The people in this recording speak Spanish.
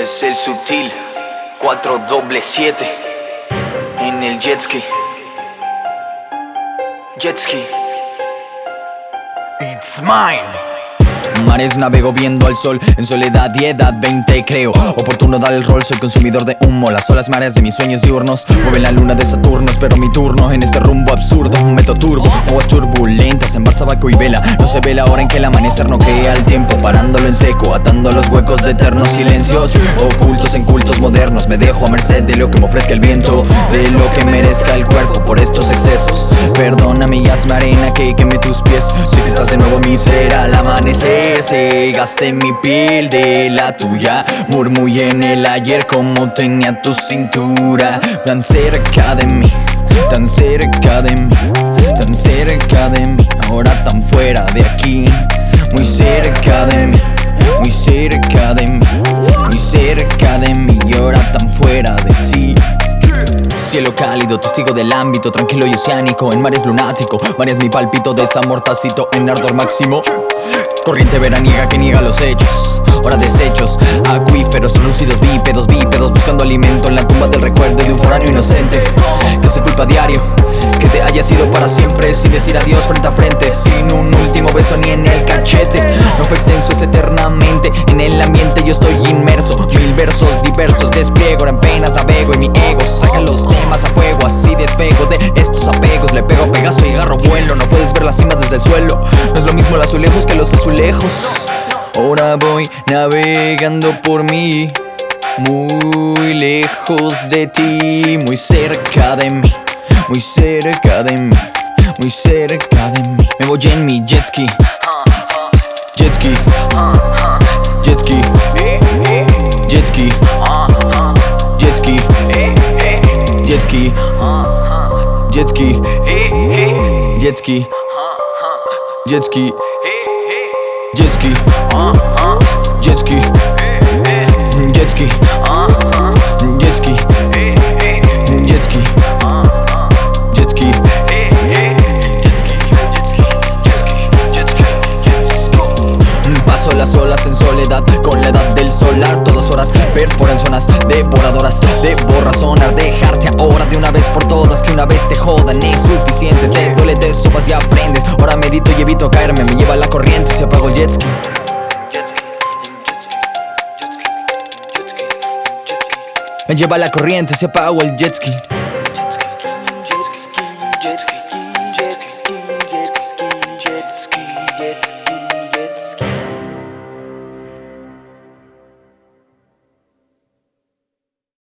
Es el sutil 4 doble 7 en el jet ski. Jet ski. It's mine. Mares navego viendo al sol. En soledad y edad 20 creo Oportuno dar el rol, soy consumidor de humo. Las olas mares de mis sueños diurnos Mueven la luna de Saturno, espero mi turno En este rumbo absurdo, meto turbo Aguas turbulentas en Barsabaco y vela. No se ve la hora en que el amanecer no queda el tiempo Parándolo en seco, atando los huecos de eternos silencios Ocultos en cultos modernos. Me dejo a merced de lo que me ofrezca el viento De lo que merezca el cuerpo por estos excesos. Perdona mi asma arena que queme tus pies. Si pisas de nuevo mi ser al amanecer se gasté mi piel de la tuya. Murmullé en el ayer como tenía tu cintura. Tan cerca de mí, tan cerca de mí Tan cerca de mí, ahora tan fuera de aquí. Muy cerca de mí, muy cerca de mí Muy cerca de mí. Y ahora tan fuera de sí. Cielo cálido, testigo del ámbito, tranquilo y oceánico En mares lunático, mares mi palpito, desamor tácito en ardor máximo Corriente veraniega que niega los hechos. Hora desechos, acuíferos, lúcidos, bípedos, bípedos Buscando alimento en la tumba del recuerdo de un foráneo inocente Que se culpa diario Que te haya sido para siempre Sin decir adiós frente a frente Sin un último beso ni en el cachete. No fue extenso, es eternamente En el ambiente yo estoy Mil versos diversos despliego En penas navego y mi ego Saca los temas a fuego Así despego de estos apegos. Le pego pegazo y agarro vuelo No puedes ver la cima desde el suelo. No es lo mismo los azulejos que los azulejos. Ahora voy navegando por mí Muy lejos de ti Muy cerca de mí Muy cerca de mí Muy cerca de mí. Me voy en mi jet ski Jet ski Dziecki. Dziecki. Dziecki. Dziecki. Dziecki. Dziecki. Dziecki. Paso las olas en soledad con la edad del solar Todas horas perforan zonas devoradoras Deborra sonar, dejarte ahora de una vez por todas Que una vez te jodan es suficiente Te duele, te sopas y aprendes Ahora medito y evito caerme Me lleva la corriente y se apago el jet ski. Me lleva la corriente, se apagó el jet ski